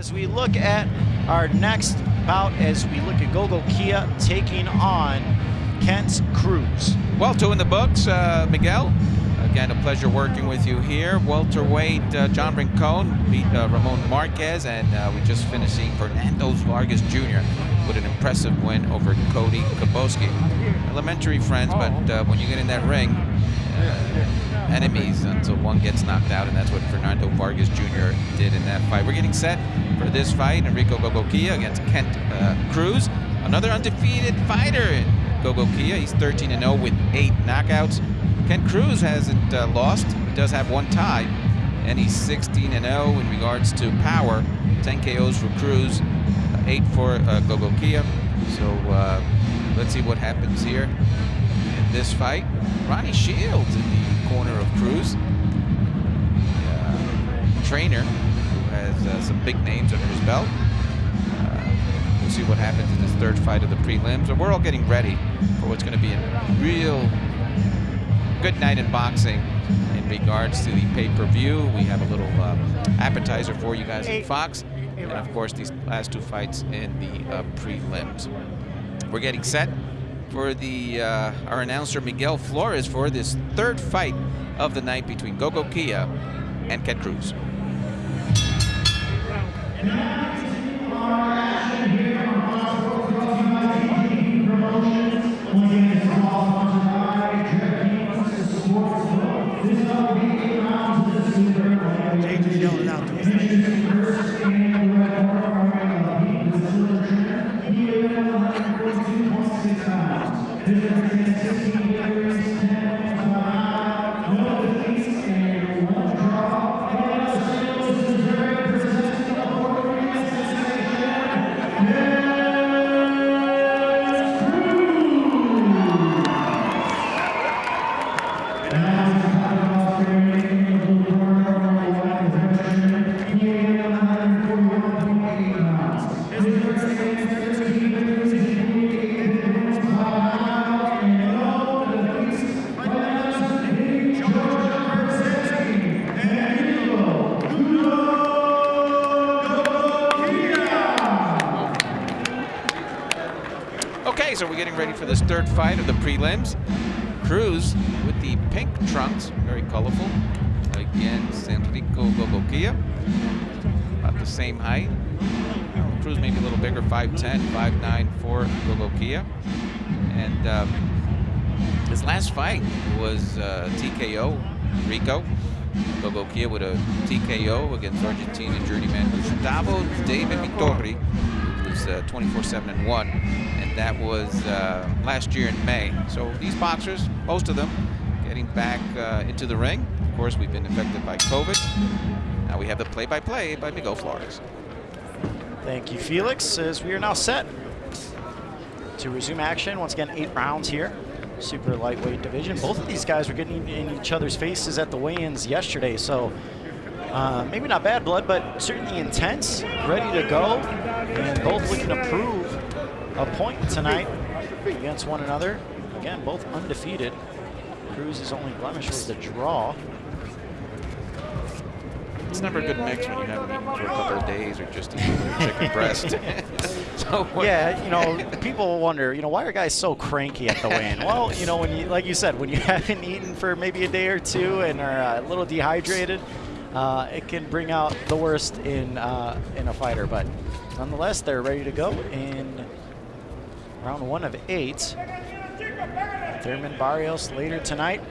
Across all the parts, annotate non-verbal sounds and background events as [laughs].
As we look at our next bout, as we look at Gogo Kia taking on Kent Cruz. Well, two in the books, uh, Miguel. Again, a pleasure working with you here. Welterweight uh, John Rincon beat uh, Ramon Marquez, and uh, we just finished seeing Fernando Vargas Jr. with an impressive win over Cody Kaboski. Elementary friends, but uh, when you get in that ring, enemies until one gets knocked out, and that's what Fernando Vargas Jr. did in that fight. We're getting set for this fight, Enrico Gogokia against Kent uh, Cruz, another undefeated fighter in Gogokia. He's 13-0 with eight knockouts. Kent Cruz hasn't uh, lost. He does have one tie, and he's 16-0 in regards to power. 10 KOs for Cruz, uh, eight for uh, Gogokia. So uh, let's see what happens here this fight. Ronnie Shields in the corner of Cruz, uh, trainer who has uh, some big names under his belt. Uh, we'll see what happens in this third fight of the prelims. And we're all getting ready for what's going to be a real good night in boxing in regards to the pay-per-view. We have a little uh, appetizer for you guys in Fox. And of course, these last two fights in the uh, prelims. We're getting set for the uh, our announcer Miguel Flores for this third fight of the night between Gogo Kia and Kent Cruz. This third fight of the prelims. Cruz with the pink trunks, very colorful. Against Enrico Gogokia, about the same height. Cruz maybe a little bigger, 5'10", 5'9", for Gogokia. And um, his last fight was uh, TKO, Rico. Gogokia with a TKO against Argentina journeyman Gustavo David Vittori, who's 24-7 and 1 and that was uh, last year in May. So these boxers, most of them, getting back uh, into the ring. Of course, we've been affected by COVID. Now we have the play-by-play -play by Miguel Flores. Thank you, Felix, as we are now set to resume action. Once again, eight rounds here. Super lightweight division. Both of these guys were getting in each other's faces at the weigh-ins yesterday, so uh, maybe not bad blood, but certainly intense, ready to go, and both looking to prove a point tonight against one another. Again, both undefeated. Cruz's only blemish was the draw. It's never a good mix when you haven't eaten for a couple of days or just eating chicken breast. [laughs] [laughs] so yeah, you know, people wonder, you know, why are guys so cranky at the weigh-in? [laughs] well, you know, when you, like you said, when you haven't eaten for maybe a day or two and are a little dehydrated, uh, it can bring out the worst in uh, in a fighter. But nonetheless, they're ready to go in round one of eight. Thurman Barrios later tonight.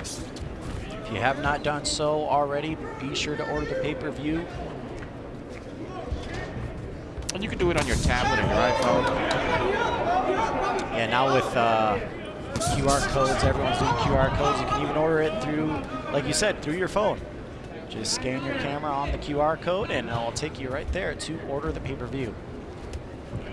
If you have not done so already, be sure to order the pay-per-view. And you can do it on your tablet or your iPhone. Yeah, now with uh, QR codes, everyone's doing QR codes. You can even order it through, like you said, through your phone. Just scan your camera on the QR code and it'll take you right there to order the pay-per-view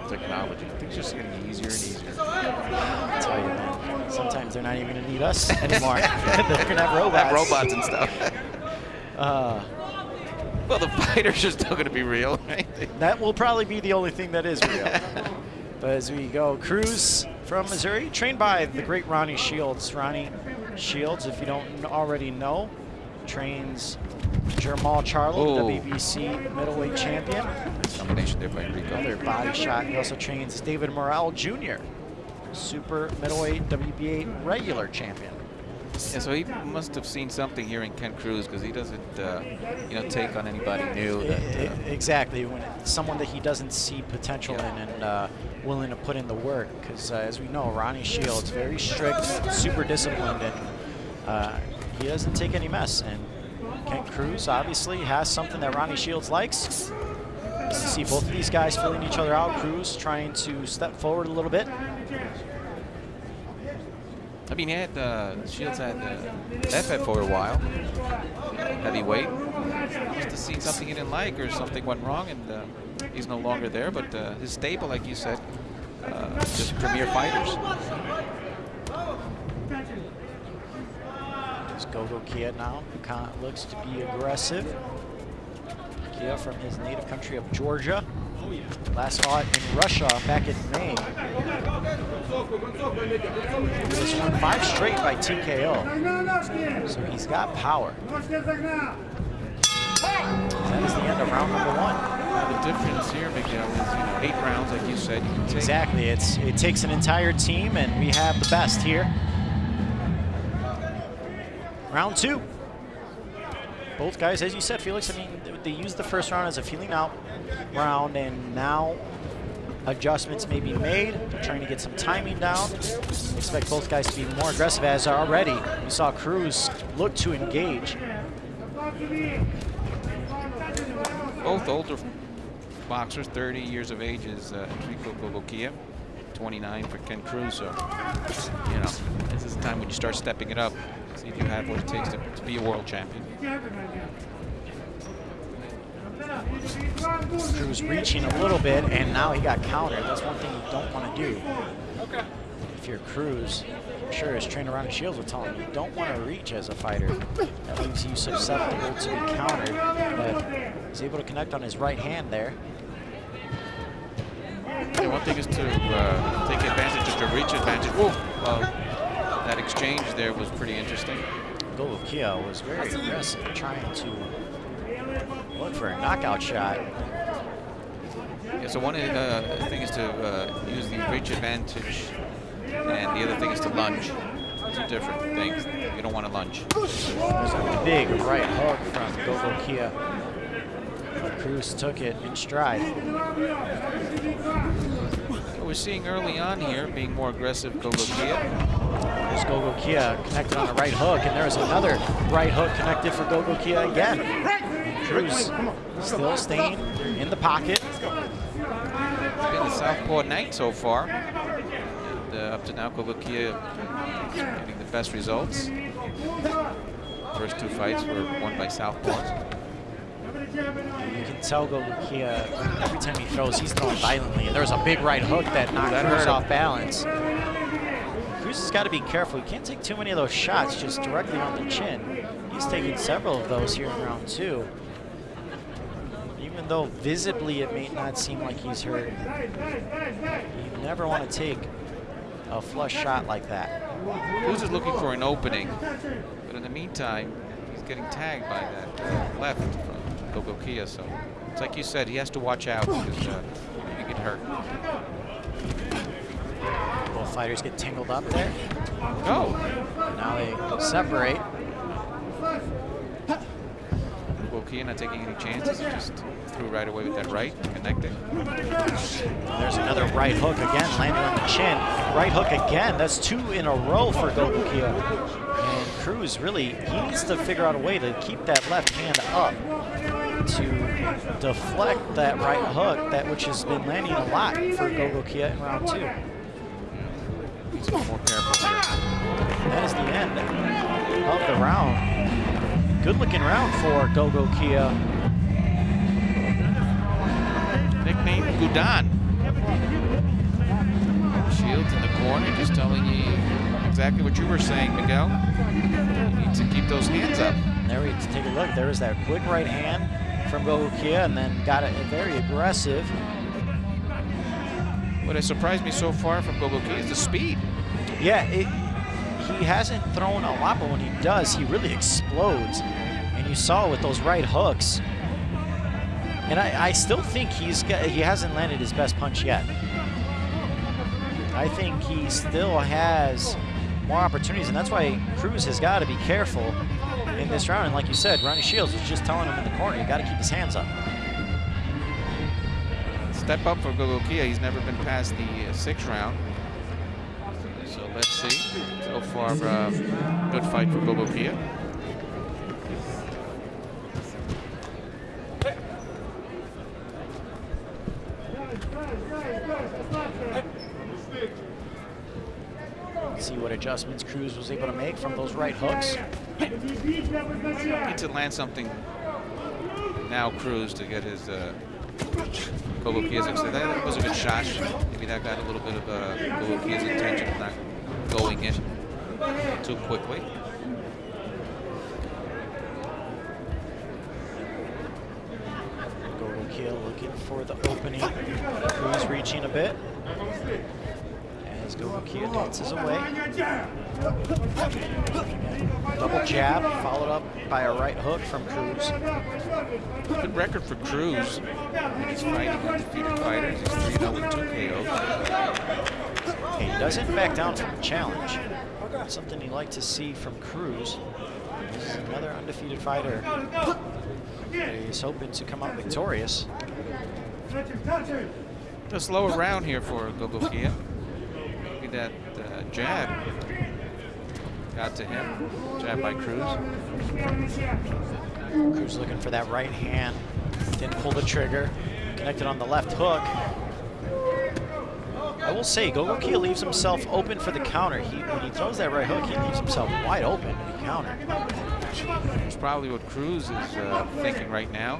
technology. Things just getting easier and easier. I tell you, man. Sometimes they're not even going to need us [laughs] anymore. [laughs] they're going to have robots. Have robots and stuff. [laughs] Uh, well, the fighters are still going to be real, right? That will probably be the only thing that is real. but as we go, Cruz from Missouri, trained by the great Ronnie Shields. Ronnie Shields, if you don't already know, trains Jermall Charlo, Oh. WBC middleweight champion. Nice combination there by Enrico. Another body shot. He also trains David Morrell Jr., super middleweight WBA regular champion. Yeah, so he must have seen something here in Kent Cruz because he doesn't, uh, you know, take on anybody new. That, uh, exactly, when someone that he doesn't see potential Yeah. in and uh, willing to put in the work. Because uh, as we know, Ronnie Shields very strict, super disciplined, and uh, he doesn't take any mess. And Kent Cruz obviously has something that Ronnie Shields likes. To see both of these guys filling each other out. Cruz trying to step forward a little bit. I mean, he had uh, Shields had uh, FF for a while, heavyweight. Must have seen something he didn't like or something went wrong, and uh, he's no longer there. But uh, his stable, like you said, uh, just premier fighters. Gogo Kia now, who kind of looks to be aggressive. Kia from his native country of Georgia. Last fought in Russia back in May. Was won five straight by TKO. So he's got power. That is the end of round number one. The difference here, Miguel, is you know, eight rounds, like you said, you can take. Exactly. It's it takes an entire team, and we have the best here. Round two. Both guys, as you said, Felix. I mean, they used the first round as a feeling out round, and now adjustments may be made. They're trying to get some timing down. Expect both guys to be more aggressive, as already we saw Cruz look to engage. Both older boxers, 30 years of age, is uh, Enrico Gogokia, 29 for Kent Cruz. So, you know, this is the time when you start stepping it up. See if you have what it takes to, to be a world champion. Cruz reaching a little bit, and now he got countered. That's one thing you don't want to do. If you're Cruz, I'm sure his trainer Ronnie Shields would tell him you don't want to reach as a fighter. That leaves you susceptible to be countered. But he's able to connect on his right hand there. Yeah, one thing is to uh, take advantage of the reach advantage. Whoa! Well, that exchange there was pretty interesting. Gogo Kia was very aggressive, trying to look for a knockout shot. Yeah, so one uh, thing is to uh, use the reach advantage, and the other thing is to lunge. Two different things. You don't want to lunge. There's a big right hook from Gogo Kia. But Cruz took it in stride. So we're seeing early on here being more aggressive. There's Gogo Kia connected on a right hook, and there's another right hook connected for Gogo Kia again. Cruz still staying in the pocket. It's been the southpaw night so far. And uh, up to now, Gogokia getting the best results. First two fights were won by southpaws. You can tell Gogo Kia every time he throws, he's throwing violently. And there was a big right hook that knocked Cruz off balance. Cruz has got to be careful. He can't take too many of those shots just directly on the chin. He's taken several of those here in round two. Even though visibly it may not seem like he's hurt, you never want to take a flush shot like that. Cruz is looking for an opening, but in the meantime, he's getting tagged by that left from Gogokia. So it's like you said, he has to watch out because uh, he can get hurt. Fighters get tangled up there. Go! Now they separate. Gogokia not taking any chances, just threw right away with that right, connecting. There's another right hook again, landing on the chin. Right hook again. That's two in a row for Gogokia. And Cruz really, he needs to figure out a way to keep that left hand up to deflect that right hook, that which has been landing a lot for Gogokia in round two. He's a little more careful here. That is the end of the round. Good looking round for Gogo Kia. Nickname Gudan. Shields in the corner, just telling you exactly what you were saying, Miguel. You need to keep those hands up. There we take a look. There was that quick right hand from Gogo Kia and then got it very aggressive. What has surprised me so far from Gogoki is the speed. Yeah, it, he hasn't thrown a lot, but when he does, he really explodes. and you saw with those right hooks. And I, I still think he's got, he hasn't landed his best punch yet. I think he still has more opportunities, and that's why Cruz has got to be careful in this round. And like you said, Ronnie Shields was just telling him in the corner, you got to keep his hands up. Step up for Gogokia. He's never been past the uh, sixth round. So let's see. So far, uh, good fight for Gogokia. See what adjustments Cruz was able to make from those right hooks. Need to land something now, Cruz, to get his uh, Gogokia's excited. That was a good shot. Maybe that got a little bit of uh, Gogokia's attention, not going in too quickly. Gogokia looking for the opening. Who's reaching a bit. As Gogokia dances away. Double jab, followed up by a right hook from Cruz. Good record for Cruz. He's fighting undefeated fighters. He's 3 0 with 2 KOs. He doesn't back down from the challenge. Something you like to see from Cruz. This is another undefeated fighter. He's hoping to come out victorious. A slower round here for Gogokia. Maybe that uh, jab got to him. Jab by Cruz. Cruz looking for that right hand. Didn't pull the trigger. Connected on the left hook. I will say, Gogokia leaves himself open for the counter. He, when he throws that right hook, he leaves himself wide open to be countered. It's probably what Cruz is uh, thinking right now.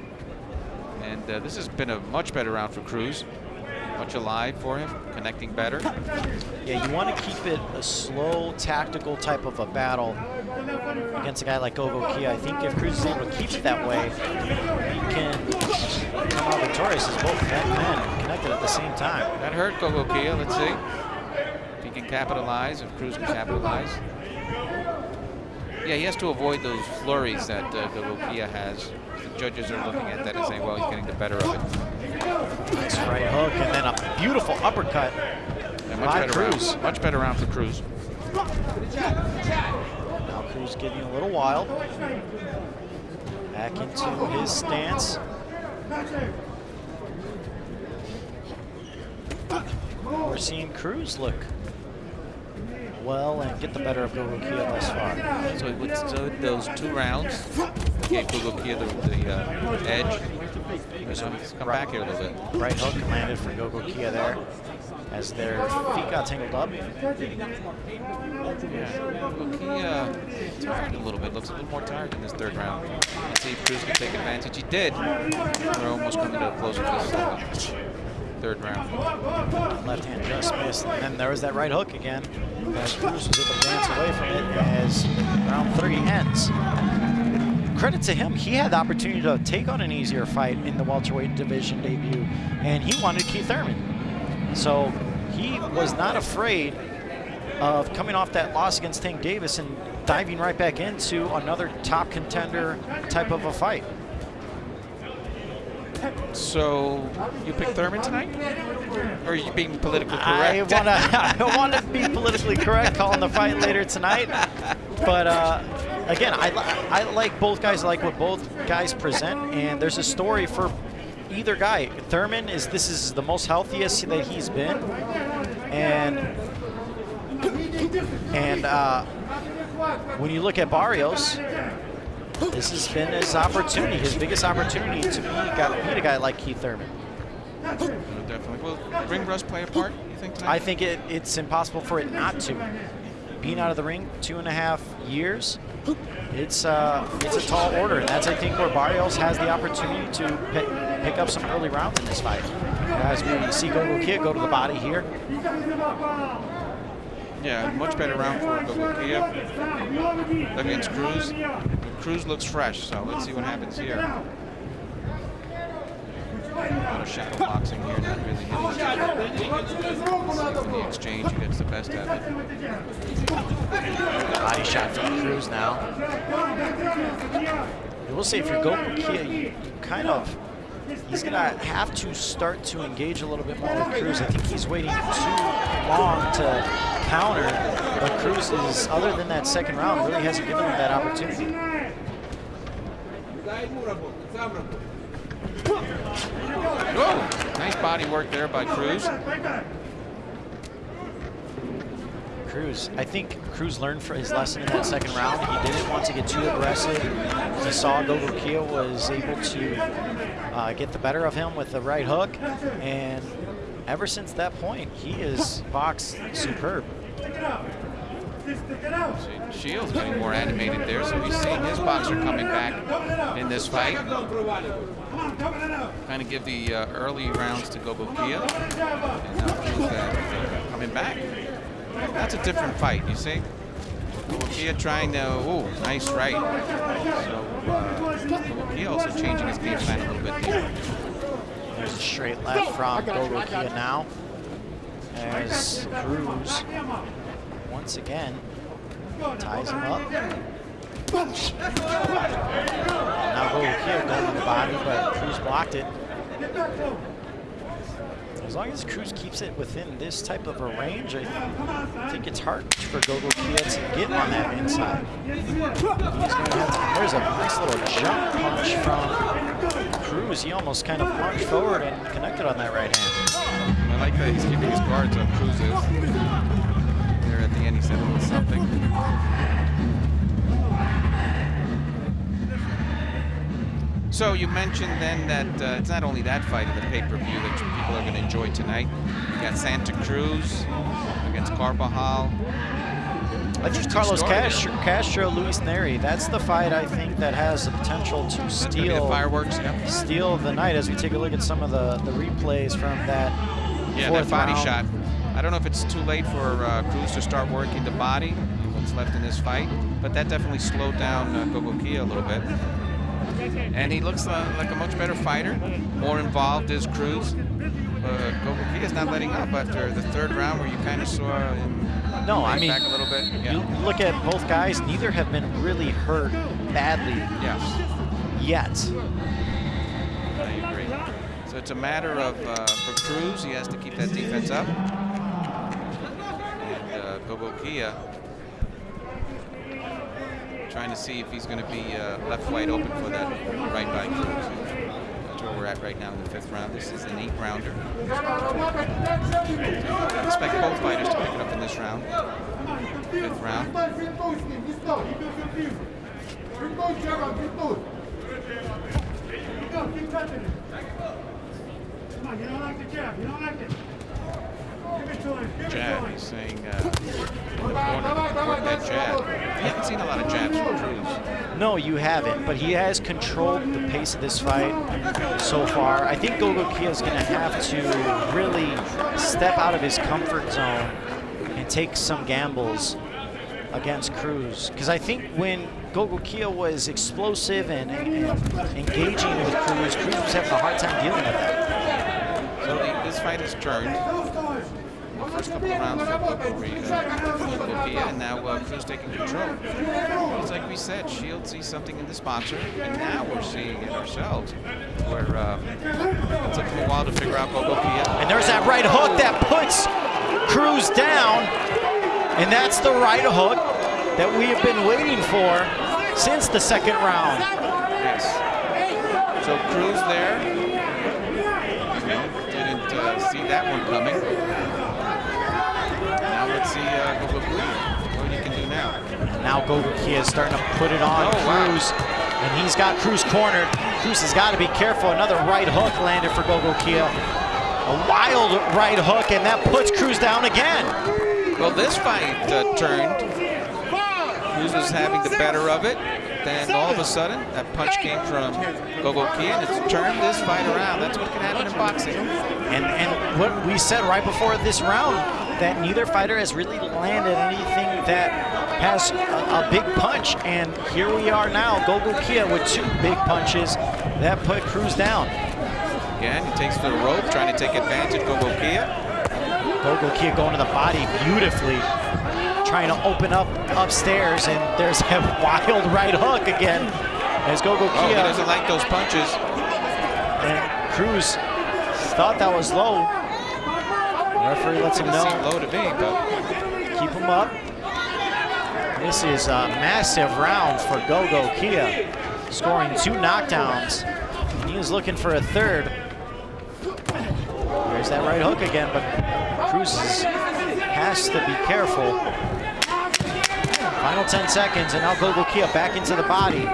And uh, this has been a much better round for Cruz. Much alive for him, connecting better. Yeah, you want to keep it a slow, tactical type of a battle against a guy like Gogokia. I think if Cruz is able to keep it that way, he can come out victorious as both men connected at the same time. That hurt Gogokia. Let's see if he can capitalize, if Cruz can capitalize. Yeah, he has to avoid those flurries that uh, Gogokia has. The judges are looking at that and saying, well, he's getting the better of it. Nice right hook, and then a beautiful uppercut Yeah, much by better Cruz. round. Much better round for Cruz. Now Cruz getting a little wild. Back into his stance. We're seeing Cruz look well and get the better of Gogokia thus far. So with so those two rounds, gave Gogokia the, the uh, edge. So he's come back here a little bit. Right hook landed for Gogokia there as their feet got tangled up. Yeah, Gogokia tired a little bit. Looks a little more tired in this third round. Let's see if Cruz can take advantage. He did. We're almost coming to a close uh, third round. Left hand just missed. And then there was that right hook again. As Cruz was able to dance away from it as round three ends. Credit to him, he had the opportunity to take on an easier fight in the welterweight division debut, and he wanted Keith Thurman. So he was not afraid of coming off that loss against Tank Davis and diving right back into another top contender type of a fight. So you pick Thurman tonight? Or are you being politically I correct? want to [laughs] I want to be [laughs] politically correct calling the fight later tonight. But uh, again, I, I like both guys. I like what both guys present, and there's a story for either guy. Thurman is this is the most healthiest that he's been, and and uh, when you look at Barrios, this has been his opportunity, his biggest opportunity to be, got, beat a guy like Keith Thurman. Definitely. Will ring rust play a part, you think, tonight? I think it, it's impossible for it not to. Being out of the ring two and a half years, it's uh, it's a tall order, and that's I think where Barrios has the opportunity to pick, pick up some early rounds in this fight. As we see Gogokia go to the body here, Yeah, much better round for Gogokia against Cruz. Cruz looks fresh, so let's see what happens here. A lot of shadow boxing here, not really hitting the exchange He gets the best of it. body shot from Cruz now. we'll say if you're with Kia, you kind of he's going to have to start to engage a little bit more with Cruz. I think he's waiting too long to counter, but Cruz is, other than that second round, really hasn't given him that opportunity. Oh, nice body work there by Cruz. Cruz, I think Cruz learned for his lesson in that second round. He didn't want to get too aggressive. He saw Gogo Kia was able to uh, get the better of him with the right hook, and ever since that point, he is box superb. Shields getting more animated there, so he's seeing his boxer coming back in this fight. Kind of give the uh, early rounds to Gogo Kia, and now Cruz uh, coming back. That's a different fight, you see? Kia trying to, ooh, nice right. So, uh, Kia also changing his game plan a little bit here. There's a straight left from Gogo Kia now. As Cruz, once again, ties him up. Now Gogo Kia going to the body, but Cruz blocked it. As long as Cruz keeps it within this type of a range, I think it's hard for Gogo Kia to get on that inside. there's a nice little jump punch from Cruz. He almost kind of punched forward and connected on that right hand. I like that he's keeping his guards up, Cruz. There at the end he said a little something. So you mentioned then that uh, it's not only that fight in the pay-per-view that people are going to enjoy tonight. You got Santa Cruz against Carbajal. I think Carlos Castro, Castro, Luis Nery. that's the fight I think that has the potential to steal fireworks, yep. steal the night as we take a look at some of the, the replays from that Yeah, that body round. shot. I don't know if it's too late for uh, Cruz to start working the body, what's left in this fight, but that definitely slowed down uh, Gogo Kia a little bit. And he looks uh, like a much better fighter, more involved is Cruz. Uh, is not letting up after the third round where you kind of saw him no, I mean, back a little bit. Yeah. You look at both guys, neither have been really hurt badly yes. yet. I agree. So it's a matter of, uh, for Cruz, he has to keep that defense up. And uh, Gogo Kia trying to see if he's going to be uh, left wide open for that right Cruz. That's where we're at right now in the fifth round. This is an eight rounder. I expect both fighters to pick it up in this round. Fifth round. Come on, you don't like the jab. You don't like it. Jab, he's saying uh, corner, that jab. Haven't seen a lot of jabs from Cruz. No, you haven't, but he has controlled the pace of this fight so far. I think Gogo Kia is going to have to really step out of his comfort zone and take some gambles against Cruz. Because I think when Gogo Kia was explosive and, and, engaging with Cruz, Cruz was having a hard time dealing with that. So this fight has turned first couple of rounds for Bolivia, and now uh, Cruz taking control. It's like we said, Shield sees something in the sponsor, and now we're seeing it ourselves. Where uh, it took him a while to figure out Bolivia. And there's that right hook that puts Cruz down, and that's the right hook that we have been waiting for since the second round. Yes. So Cruz there. Didn't uh, see that one coming let's see Kia, what he can do now. Now Gogo Kia is starting to put it on oh, Cruz, wow. and he's got Cruz cornered. Cruz has got to be careful. Another right hook landed for Gogo Kia. A wild right hook, and that puts Cruz down again. Well, this fight uh, turned. Cruz was having the better of it. Then all of a sudden, that punch came from Gogo Kia, and it's turned this fight around. That's what can happen in boxing. And, and what we said right before this round, that neither fighter has really landed anything that has a, a big punch. And here we are now, Gogo Kia with two big punches that put Cruz down. Again, he takes to the rope, trying to take advantage, Gogo Kia. Gogo Kia going to the body beautifully, trying to open up upstairs, and there's a [laughs] wild right hook again As Gogo Oh, he Kia doesn't like those punches. and Cruz thought that was low. The referee lets him know. low to me, but Keep him up. This is a massive round for Gogo Kia, scoring two knockdowns. He is looking for a third. There's that right hook again, but Cruz is- has to be careful. Final 10 seconds, and now Gogo Kia back into the body.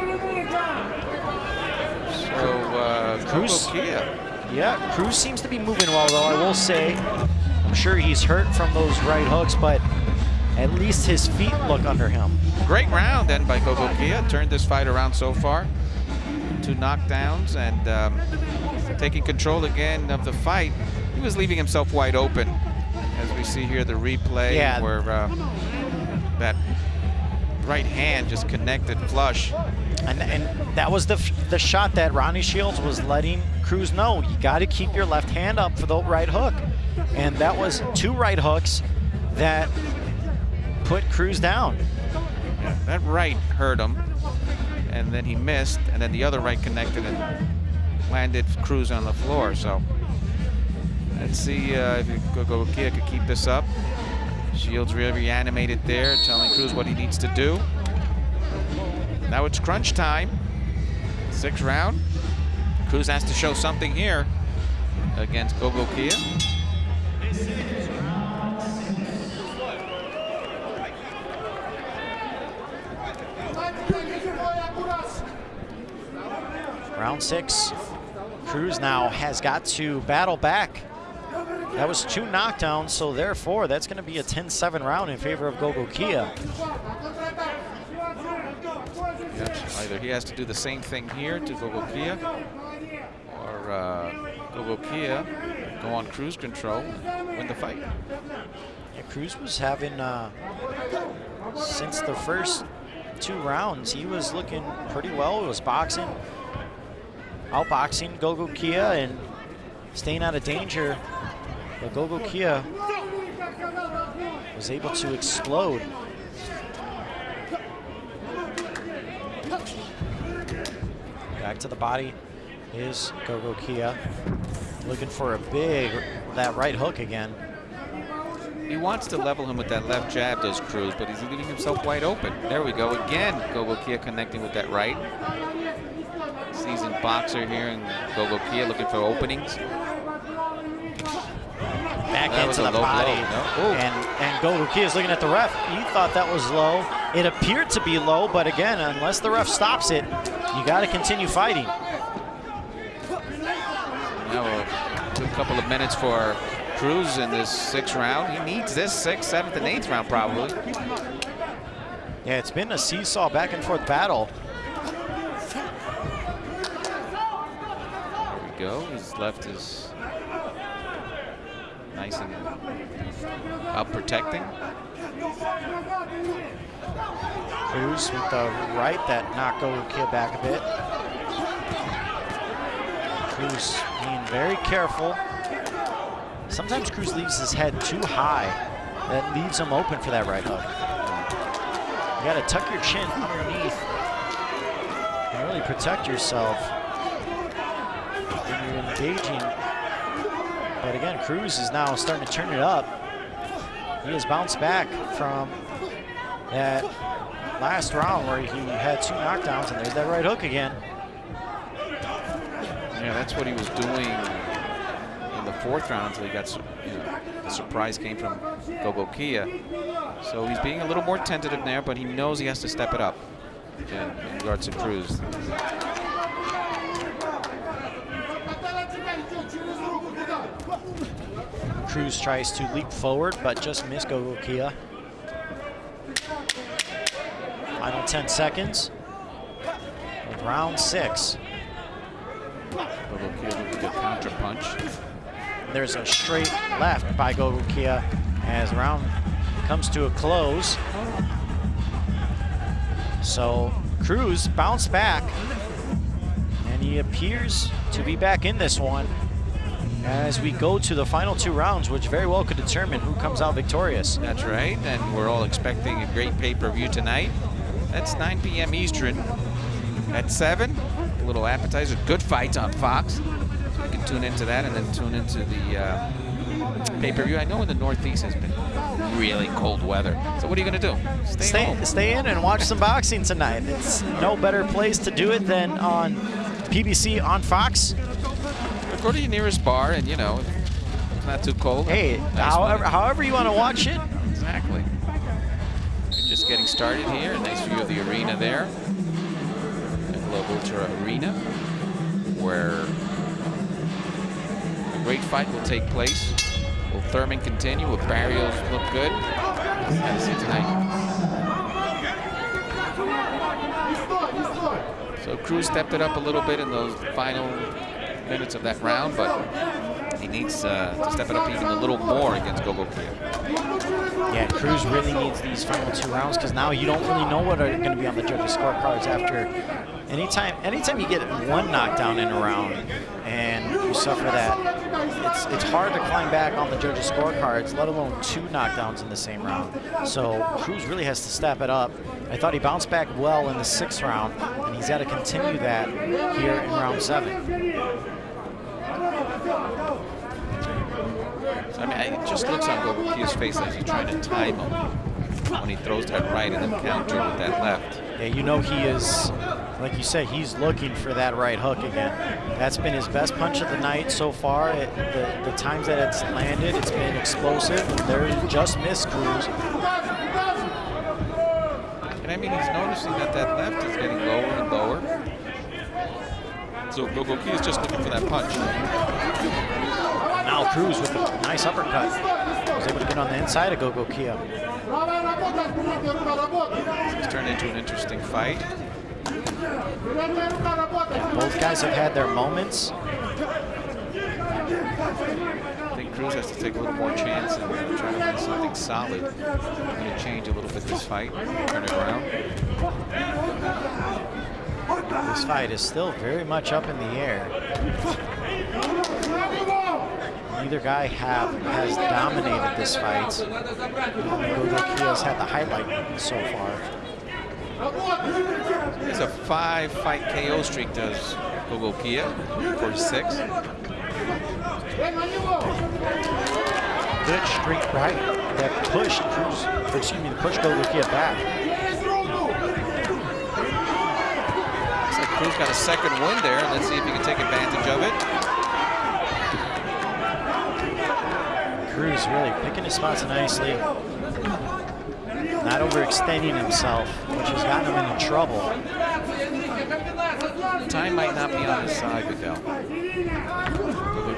so uh, Cruz-. Yeah, Cruz seems to be moving well, though, I will say. I'm sure he's hurt from those right hooks, but at least his feet look under him. Great round then by Gogo Kia. Turned this fight around so far. Two knockdowns and um, taking control again of the fight. He was leaving himself wide open. See here, the replay Yeah. where uh, that right hand just connected flush. And, and that was the, f- the shot that Ronnie Shields was letting Cruz know. You got to keep your left hand up for the right hook. And that was two right hooks that put Cruz down. That right hurt him, and then he missed, and then the other right connected and landed Cruz on the floor. So let's see uh, if Gogo Kia could keep this up. Shields really reanimated there, telling Cruz what he needs to do. Now it's crunch time. Sixth round. Cruz has to show something here against Gogo Kia. Round six. Cruz now has got to battle back. That was two knockdowns, so therefore that's going to be a 10-7 round in favor of Gogo Kia. Yep. Either he has to do the same thing here to Gogo Kia, or uh, Gogo Kia go on cruise control, win the fight. Yeah, Cruz was having, uh, since the first two rounds, he was looking pretty well. He was boxing, outboxing Gogo Kia and staying out of danger. But Gogo Kia was able to explode. Back to the body is Gogo Kia. Looking for a big, that right hook again. He wants to level him with that left jab, does Cruz, but he's leaving himself wide open. There we go again. Gogo Kia connecting with that right. Seasoned boxer here, and Gogo Kia looking for openings. Back That into the body. blow, no? And and Gogo Kia is looking at the ref. He thought that was low. It appeared to be low, but again, unless the ref stops it, you got to continue fighting. Now uh, a couple of minutes for Cruz in this sixth round. He needs this sixth, seventh, and eighth round probably. Yeah, it's been a seesaw back and forth battle. There we go. His left is nice and up protecting. Cruz with the right that knocked Gogo Kia back a bit. Cruz being very careful. Sometimes Cruz leaves his head too high. That leaves him open for that right hook. You got to tuck your chin underneath and really protect yourself when you're engaging. But again, Cruz is now starting to turn it up. He has bounced back from that last round where he had two knockdowns, and there's that right hook again. Yeah, that's what he was doing in the fourth round until he got, you know, the surprise came from Gogo Kia. So he's being a little more tentative there, but he knows he has to step it up in, in regards to Cruz. Cruz tries to leap forward, but just missed Gogo Kia. Final 10 seconds of round six. Gogo Kia with a counter punch. There's a straight left by Gogo Kia as round comes to a close. So Cruz bounced back, and he appears to be back in this one as we go to the final two rounds, which very well could determine who comes out victorious. That's right, and we're all expecting a great pay-per-view tonight. That's 9 p.m. Eastern. At 7, a little appetizer. Good fights on Fox. So you can tune into that and then tune into the uh, pay-per-view. I know in the Northeast has been really cold weather. So what are you going to do? Stay, Stay, home. stay in and watch some boxing tonight. It's no better place to do it than on PBC on Fox. Go to your nearest bar and, you know, it's not too cold. Hey, Nice however, however you want to watch it. Exactly. We're just getting started here. A nice view of the arena there. Michelob Ultra Arena, where a great fight will take place. Will Thurman continue? Will Barrios look good? Gotta see tonight. So Cruz stepped it up a little bit in those final minutes of that round, but he needs uh, to step it up even a little more against Gogo Kia. Yeah, Cruz really needs these final two rounds because now you don't really know what are going to be on the judges' scorecards after. Anytime, anytime you get one knockdown in a round and you suffer that, it's it's hard to climb back on the judges' scorecards, let alone two knockdowns in the same round. So Cruz really has to step it up. I thought he bounced back well in the sixth round, and he's got to continue that here in round seven. I mean, it just looks on Gogo face as he's trying to time him when he throws that right and then counter with that left. Yeah, you know he is, like you said, he's looking for that right hook again. That's been his best punch of the night so far. It, the, the times that it's landed, it's been explosive. There just missed Cruz. And I mean, he's noticing that that left is getting lower and lower. So Gogo is just looking for that punch. Now Cruz with a nice uppercut. Was able to get on the inside of Gogo Kia. It's turned into an interesting fight. Both guys have had their moments. I think Cruz has to take a little more chance and uh, try to win something solid. I'm going to change a little bit this fight, turn it around. This fight is still very much up in the air. Neither guy have has dominated this fight. Gogo Kia's had the highlight so far. It's a five-fight KO streak, does Gogo Kia, for six. Good streak right that pushed Cruz, excuse me, pushed Gogo Kia back. Looks like Cruz got a second win there. Let's see if he can take advantage of it. Cruz really picking his spots nicely. Not overextending himself, which has gotten him into trouble. Time might not be on his side. Gogo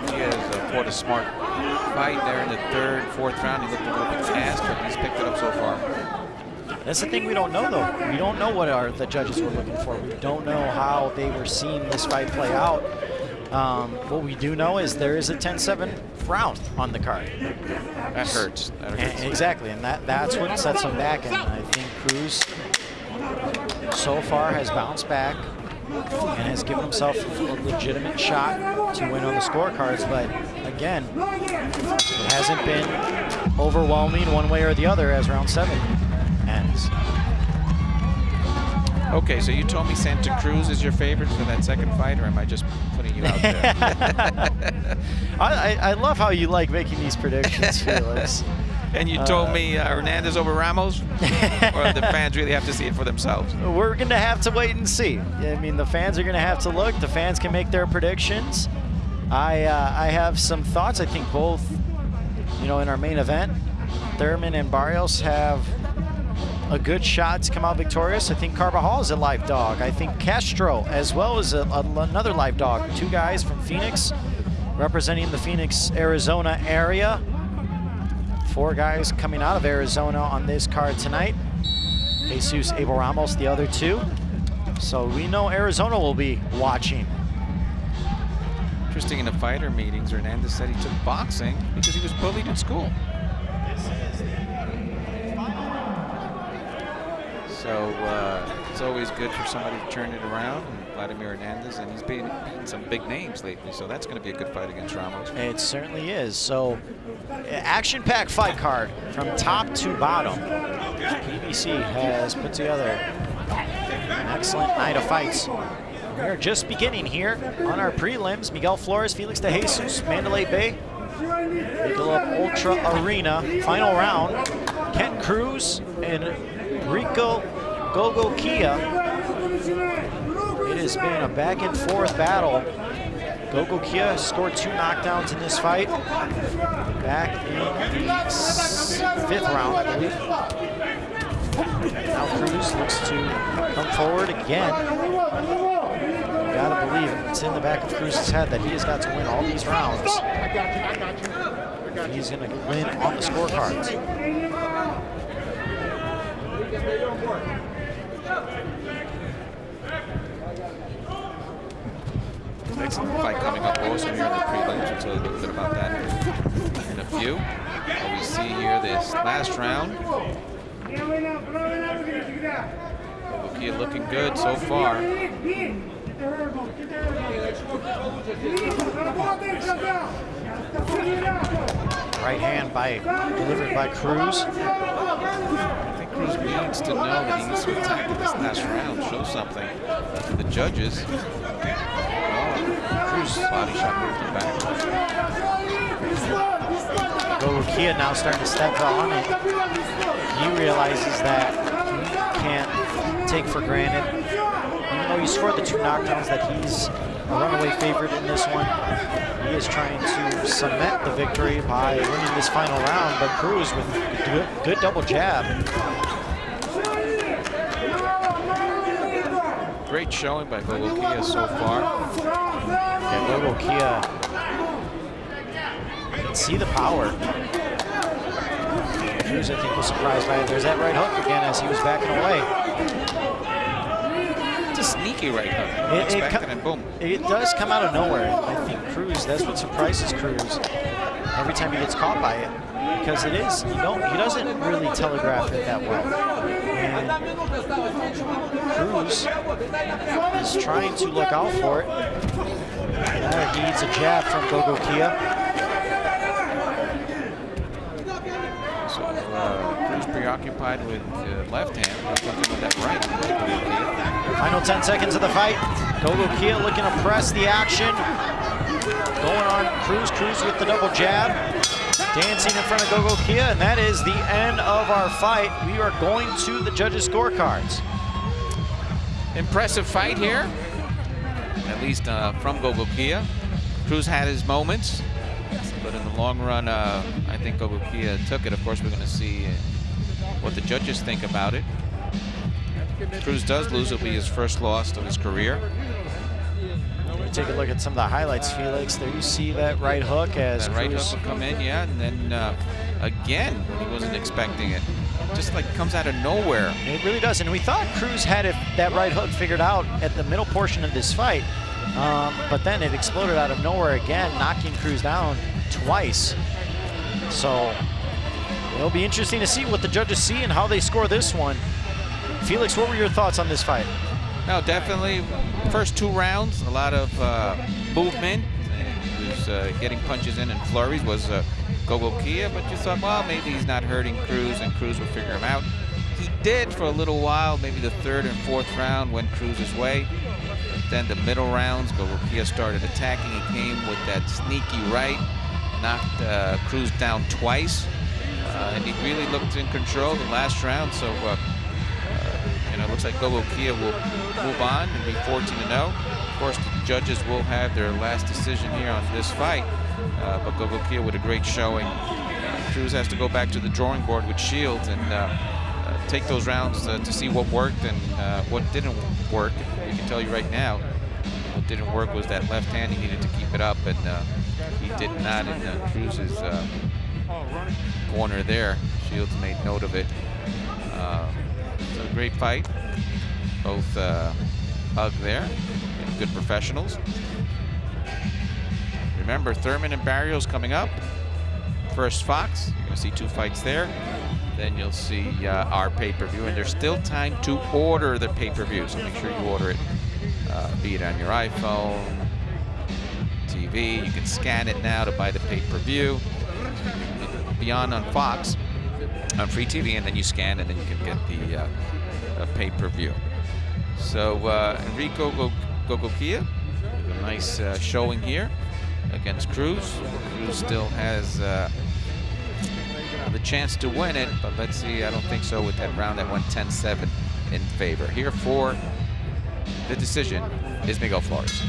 Kia has uh, fought a smart fight there in the third, fourth round. He looked a little bit fast, but he's picked it up so far. That's the thing we don't know, though. We don't know what our, the judges were looking for. We don't know how they were seeing this fight play out. Um, what we do know is there is a 10-7 round on the card. That hurts. That hurts. And, exactly, and that, that's what sets him back. And I think Cruz so far has bounced back and has given himself a legitimate shot to win on the scorecards. But again, it hasn't been overwhelming one way or the other as round seven ends. Okay, so you told me Santa Cruz is your favorite for that second fight, or am I just putting you out there? [laughs] I, I, I love how you like making these predictions, Felix. [laughs] and you told me uh, Hernandez over Ramos, or the [laughs] fans really have to see it for themselves? We're going to have to wait and see. I mean, the fans are going to have to look. The fans can make their predictions. I uh, I have some thoughts. I think both, you know, in our main event, Thurman and Barrios have a good shot to come out victorious. I think Carbajal is a live dog. I think Castro as well is a, a, another live dog. Two guys from Phoenix representing the Phoenix, Arizona area. Four guys coming out of Arizona on this card tonight. Jesus Abel Ramos, the other two. So we know Arizona will be watching. Interesting in the fighter meetings, Hernandez said he took boxing because he was bullied in school. So uh, it's always good for somebody to turn it around. And Vladimir Hernandez, and he's beaten some big names lately, so that's going to be a good fight against Ramos. It certainly is. So action-packed fight card from top to bottom. PBC has put together An excellent night of fights. We're just beginning here on our prelims. Miguel Flores, Felix De Jesus, Mandalay Bay, Michelob Ultra Arena, final round. Kent Cruz and Rico Gogokhia. It has been a back and forth battle. Gogokhia scored two knockdowns in this fight back in the fifth round, I believe. Now Cruz looks to come forward again You gotta believe it's in the back of Cruz's head that he has got to win all these rounds. He's gonna win on the scorecards. Fight coming up also here in the prelims. We'll tell you a little bit about that in a few. we see here this last round. Bukia looking good so far. Right hand by delivered by Cruz. Cruz needs to know that he needs to attack in this last round, show something to the judges. Oh, Cruz body shot moved him back. Gogokhia now starting to step on it. He realizes that he can't take for granted even though he scored the two knockdowns that he's a runaway favorite in this one, he is trying to cement the victory by winning this final round, but Cruz with good, good double jab. Great showing by Kia so far. Yeah, Kia can see the power. Cruz, I think, was surprised by it. There's that right hook again as he was backing away It's a sneaky right hook. It, it, and boom. It does come out of nowhere. I think Cruz, that's what surprises Cruz every time he gets caught by it. Because it is, you know, he doesn't really telegraph it that well. Cruz is trying to look out for it. Now he needs a jab from Gogokhia. So uh, Cruz preoccupied with the left hand, looking with that right. Final 10 seconds of the fight. Gogo Kia looking to press the action. Going on Cruz, Cruz with the double jab. Dancing in front of Gogo Kia, and that is the end of our fight. We are going to the judges' scorecards. Impressive fight here, at least uh, from Gogo Kia. Cruz had his moments, but in the long run, uh, I think Gogo Kia took it. Of course, we're going to see what the judges think about it. Cruz does lose. It'll be his first loss of his career. Take a look at some of the highlights, Felix. There you see that right hook as that right hook will come in, yeah, and then uh, again, he wasn't expecting it. Just like comes out of nowhere. It really does, and we thought Cruz had it, that right hook figured out at the middle portion of this fight, um, but then it exploded out of nowhere again, knocking Cruz down twice. So it'll be interesting to see what the judges see and how they score this one. Felix, what were your thoughts on this fight? No, definitely. First two rounds, a lot of uh, movement. He was uh, getting punches in and flurries was uh, Gogokhia, but you thought, well, maybe he's not hurting Cruz and Cruz will figure him out. He did for a little while, maybe the third and fourth round went Cruz's way. Then the middle rounds, Gogo Kia started attacking. He came with that sneaky right, knocked uh, Cruz down twice. Uh, and he really looked in control the last round. So uh, looks like Gogo Kia will move on and be 14-0. Of course, the judges will have their last decision here on this fight, uh, but Gogokhia with a great showing. Uh, Cruz has to go back to the drawing board with Shields and uh, uh take those rounds uh, to see what worked and uh, what didn't work. We can tell you right now, what didn't work was that left hand. He needed to keep it up, and he did not in Cruz's corner there. Shields made note of it a great fight. Both uh, hug there. Good professionals. Remember, Thurman and Barrios coming up. First Fox. You're to see two fights there. Then you'll see uh, our pay-per-view. And there's still time to order the pay-per-view. So make sure you order it, uh, be it on your iPhone, TV. You can scan it now to buy the pay-per-view. Beyond on Fox, on free TV, and then you scan, and then you can get the uh, pay-per-view. So uh, Enriko Gogokhia, a nice uh, showing here against Cruz. Cruz still has uh, the chance to win it, but let's see. I don't think so with that round that went 10-7 in favor. Here for the decision is Miguel Flores.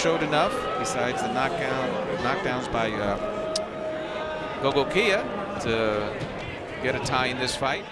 Showed enough, besides the knockdown, knockdowns by uh, Gogokhia, to get a tie in this fight.